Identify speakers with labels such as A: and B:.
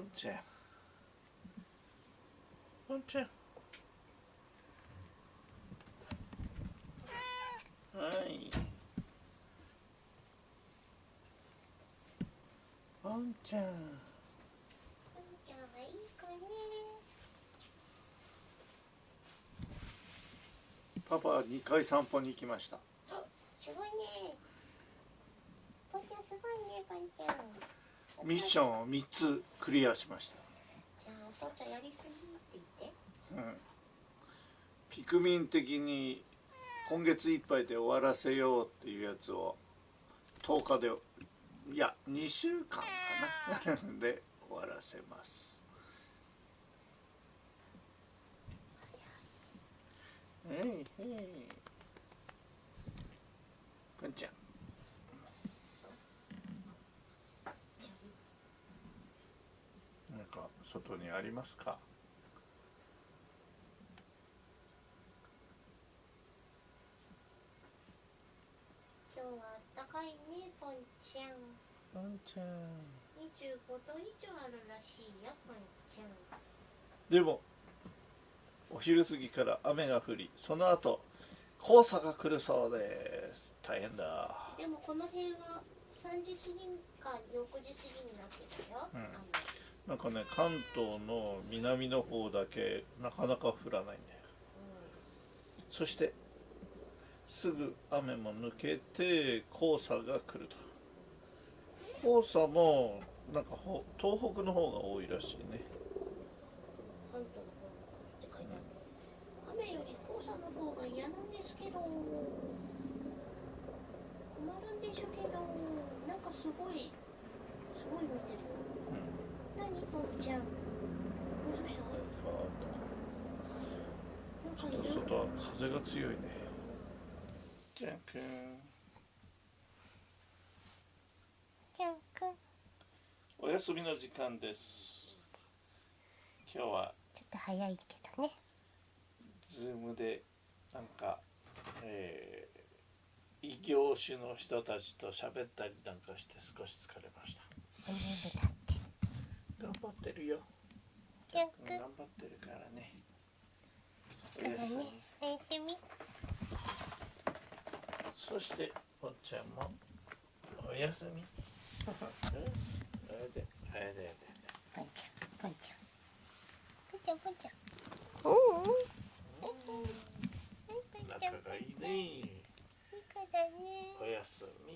A: ポンちゃんポンちゃんはいポンちゃん
B: ポンちゃんはいい子ね
A: パパは2回散歩に行きました
B: あすごいねポンちゃんすごいねポンちゃん
A: ミッションを3つクリアしました。
B: じゃあお父ちゃんやりすぎって言って。
A: うん。ピクミン的に今月いっぱいで終わらせようっていうやつを10日でいや2週間かな。で終わらせます。へいへいくんちゃんなんか外にありますか？
B: 今日はあったかいねポンちゃん。
A: くんちゃん。
B: 25度以上あるらしいよポンちゃん。
A: でもお昼過ぎから雨が降りその後黄砂が来るそうです。大変だ。
B: でもこの辺は3時過ぎか6時過ぎになってたよ、
A: うん。
B: 雨
A: なんかね関東の南の方だけなかなか降らないんだよそしてすぐ雨も抜けて黄砂が来ると。黄砂もなんかほ東北の方が多いらしいね。
B: 関東の方って書いてある雨より黄砂の方が嫌なんですけど。困るんでしょうけど。なんかすごいすごい見てるよ。何ポンちゃん。どうした
A: ちょっと外は風が強いね。じゃんくん。
B: ちゃんくん
A: お休みの時間です。今日は
B: ちょっと早いけどね。
A: ズームでなんか、えー、異業種の人たちと喋ったりなんかして少し疲れました
B: お眠だって
A: 頑張ってるよ
B: ちゃんくん
A: 頑張ってるからね。お
B: からね
A: やすみ
B: おやすみ。
A: そしておっちゃんもおやすみ。うん？あれであれであれで
B: ポンちゃんちゃん。ポンちゃん。ポンちゃん。う。んちゃん。
A: 仲がいいね。
B: いい子だね。
A: おやすみ